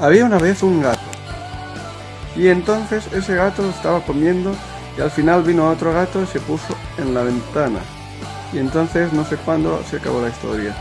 Había una vez un gato. Y entonces ese gato estaba comiendo y al final vino otro gato y se puso en la ventana. Y entonces no sé cuándo se acabó la historia.